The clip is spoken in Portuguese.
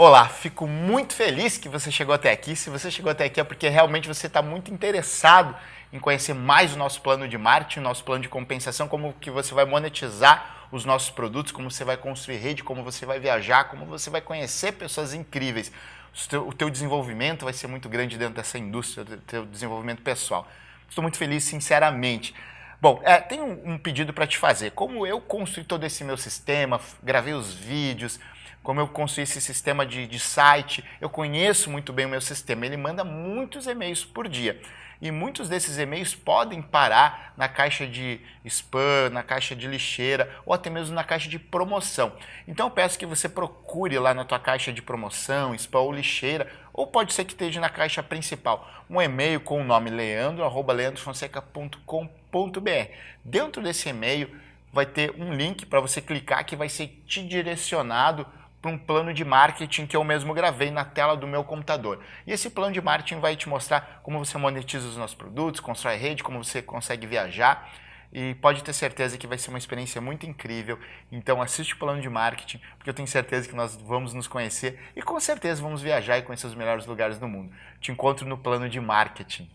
Olá, fico muito feliz que você chegou até aqui. Se você chegou até aqui é porque realmente você está muito interessado em conhecer mais o nosso plano de marketing, o nosso plano de compensação, como que você vai monetizar os nossos produtos, como você vai construir rede, como você vai viajar, como você vai conhecer pessoas incríveis. O teu, o teu desenvolvimento vai ser muito grande dentro dessa indústria, o teu desenvolvimento pessoal. Estou muito feliz, sinceramente. Bom, é, tem um, um pedido para te fazer. Como eu construí todo esse meu sistema, gravei os vídeos, como eu construí esse sistema de, de site, eu conheço muito bem o meu sistema. Ele manda muitos e-mails por dia. E muitos desses e-mails podem parar na caixa de spam, na caixa de lixeira ou até mesmo na caixa de promoção. Então eu peço que você procure lá na tua caixa de promoção, spam ou lixeira, ou pode ser que esteja na caixa principal, um e-mail com o nome leandro, arroba leandrofonseca.com.br. Dentro desse e-mail vai ter um link para você clicar que vai ser te direcionado um plano de marketing que eu mesmo gravei na tela do meu computador. E esse plano de marketing vai te mostrar como você monetiza os nossos produtos, constrói rede, como você consegue viajar e pode ter certeza que vai ser uma experiência muito incrível. Então assiste o plano de marketing, porque eu tenho certeza que nós vamos nos conhecer e com certeza vamos viajar e conhecer os melhores lugares do mundo. Te encontro no plano de marketing.